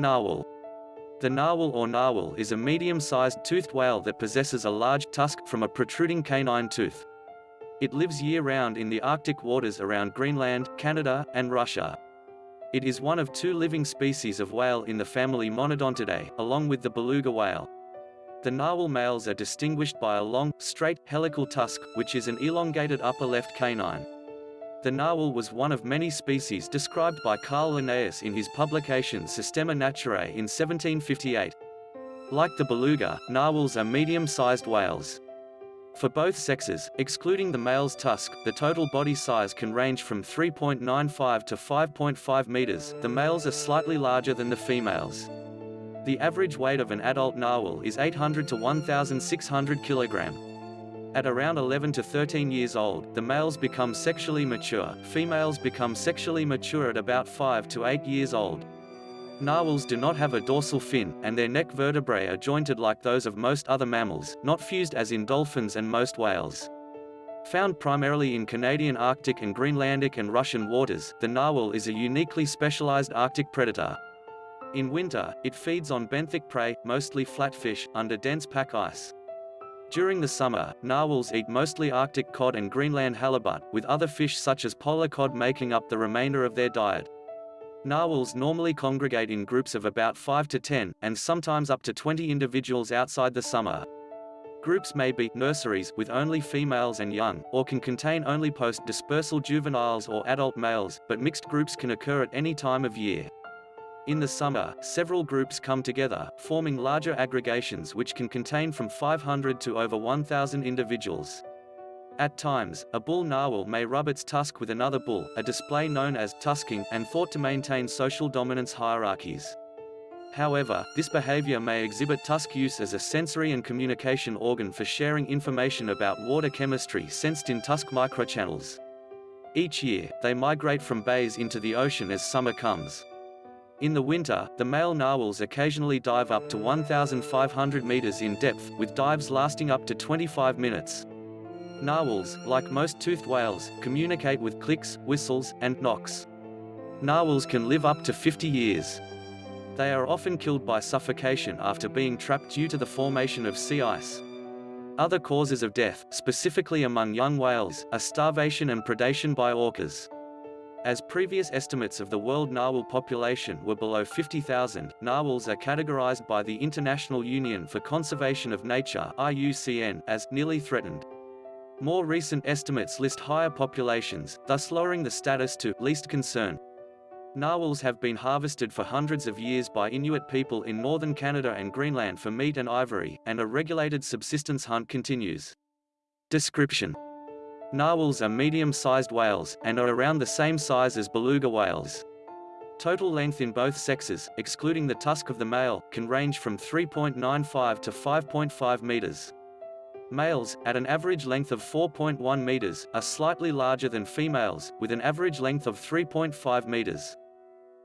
Narwhal. The narwhal or narwhal is a medium-sized toothed whale that possesses a large tusk from a protruding canine tooth. It lives year-round in the Arctic waters around Greenland, Canada, and Russia. It is one of two living species of whale in the family Monodontidae, along with the beluga whale. The narwhal males are distinguished by a long, straight, helical tusk, which is an elongated upper left canine. The narwhal was one of many species described by Carl Linnaeus in his publication Systema Naturae in 1758. Like the beluga, narwhals are medium-sized whales. For both sexes, excluding the male's tusk, the total body size can range from 3.95 to 5.5 meters. The males are slightly larger than the females. The average weight of an adult narwhal is 800 to 1,600 kilogram. At around 11 to 13 years old, the males become sexually mature, females become sexually mature at about 5 to 8 years old. Narwhals do not have a dorsal fin, and their neck vertebrae are jointed like those of most other mammals, not fused as in dolphins and most whales. Found primarily in Canadian Arctic and Greenlandic and Russian waters, the narwhal is a uniquely specialized Arctic predator. In winter, it feeds on benthic prey, mostly flatfish, under dense pack ice. During the summer, narwhals eat mostly Arctic cod and Greenland halibut, with other fish such as polar cod making up the remainder of their diet. Narwhals normally congregate in groups of about 5 to 10, and sometimes up to 20 individuals outside the summer. Groups may be nurseries with only females and young, or can contain only post-dispersal juveniles or adult males, but mixed groups can occur at any time of year. In the summer, several groups come together, forming larger aggregations which can contain from 500 to over 1,000 individuals. At times, a bull narwhal may rub its tusk with another bull, a display known as tusking, and thought to maintain social dominance hierarchies. However, this behavior may exhibit tusk use as a sensory and communication organ for sharing information about water chemistry sensed in tusk microchannels. Each year, they migrate from bays into the ocean as summer comes. In the winter, the male narwhals occasionally dive up to 1,500 meters in depth, with dives lasting up to 25 minutes. Narwhals, like most toothed whales, communicate with clicks, whistles, and knocks. Narwhals can live up to 50 years. They are often killed by suffocation after being trapped due to the formation of sea ice. Other causes of death, specifically among young whales, are starvation and predation by orcas. As previous estimates of the world narwhal population were below 50,000, narwhals are categorized by the International Union for Conservation of Nature IUCN as nearly threatened. More recent estimates list higher populations, thus lowering the status to least concern. Narwhals have been harvested for hundreds of years by Inuit people in northern Canada and Greenland for meat and ivory, and a regulated subsistence hunt continues. Description Narwhals are medium-sized whales, and are around the same size as beluga whales. Total length in both sexes, excluding the tusk of the male, can range from 3.95 to 5.5 meters. Males, at an average length of 4.1 meters, are slightly larger than females, with an average length of 3.5 meters.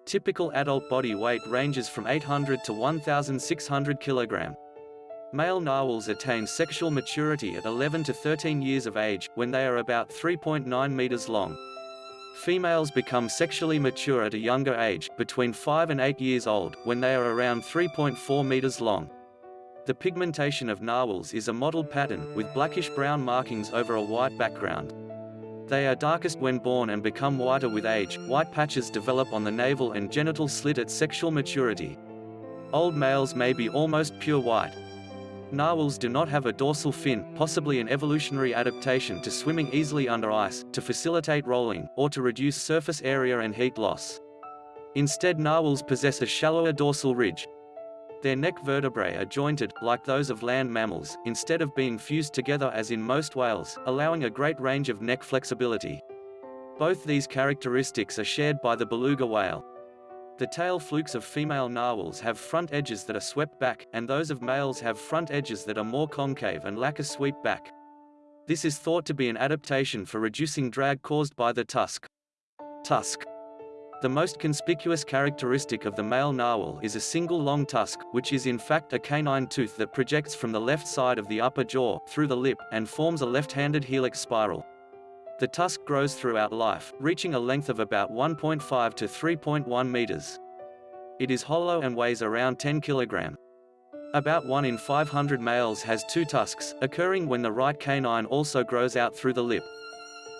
Typical adult body weight ranges from 800 to 1,600 kilogram. Male narwhals attain sexual maturity at 11 to 13 years of age, when they are about 3.9 meters long. Females become sexually mature at a younger age, between 5 and 8 years old, when they are around 3.4 meters long. The pigmentation of narwhals is a mottled pattern, with blackish-brown markings over a white background. They are darkest when born and become whiter with age. White patches develop on the navel and genital slit at sexual maturity. Old males may be almost pure white. Narwhals do not have a dorsal fin, possibly an evolutionary adaptation to swimming easily under ice, to facilitate rolling, or to reduce surface area and heat loss. Instead narwhals possess a shallower dorsal ridge, their neck vertebrae are jointed, like those of land mammals, instead of being fused together as in most whales, allowing a great range of neck flexibility. Both these characteristics are shared by the beluga whale. The tail flukes of female narwhals have front edges that are swept back, and those of males have front edges that are more concave and lack a sweep back. This is thought to be an adaptation for reducing drag caused by the tusk. Tusk the most conspicuous characteristic of the male narwhal is a single long tusk, which is in fact a canine tooth that projects from the left side of the upper jaw, through the lip, and forms a left-handed helix spiral. The tusk grows throughout life, reaching a length of about 1.5 to 3.1 meters. It is hollow and weighs around 10 kg. About 1 in 500 males has two tusks, occurring when the right canine also grows out through the lip.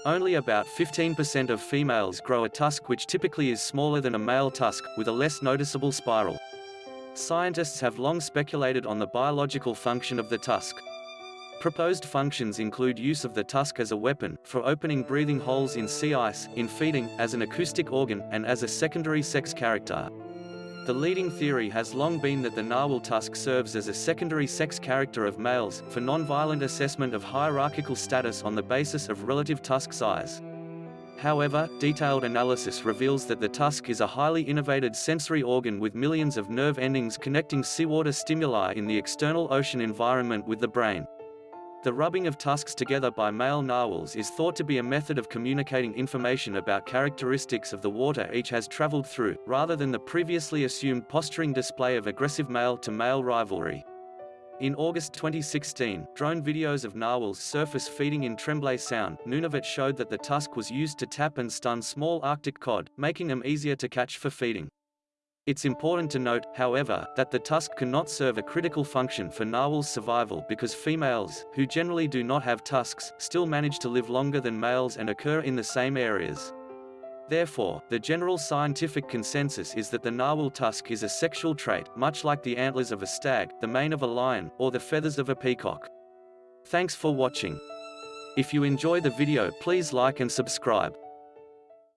Only about 15% of females grow a tusk which typically is smaller than a male tusk, with a less noticeable spiral. Scientists have long speculated on the biological function of the tusk. Proposed functions include use of the tusk as a weapon, for opening breathing holes in sea ice, in feeding, as an acoustic organ, and as a secondary sex character. The leading theory has long been that the narwhal tusk serves as a secondary sex character of males, for non-violent assessment of hierarchical status on the basis of relative tusk size. However, detailed analysis reveals that the tusk is a highly innervated sensory organ with millions of nerve endings connecting seawater stimuli in the external ocean environment with the brain. The rubbing of tusks together by male narwhals is thought to be a method of communicating information about characteristics of the water each has traveled through, rather than the previously assumed posturing display of aggressive male-to-male -male rivalry. In August 2016, drone videos of narwhals surface feeding in Tremblay Sound, Nunavut showed that the tusk was used to tap and stun small Arctic cod, making them easier to catch for feeding. It's important to note, however, that the tusk cannot serve a critical function for narwhal's survival because females, who generally do not have tusks, still manage to live longer than males and occur in the same areas. Therefore, the general scientific consensus is that the narwhal tusk is a sexual trait, much like the antlers of a stag, the mane of a lion, or the feathers of a peacock. Thanks for watching. If you enjoy the video please like and subscribe.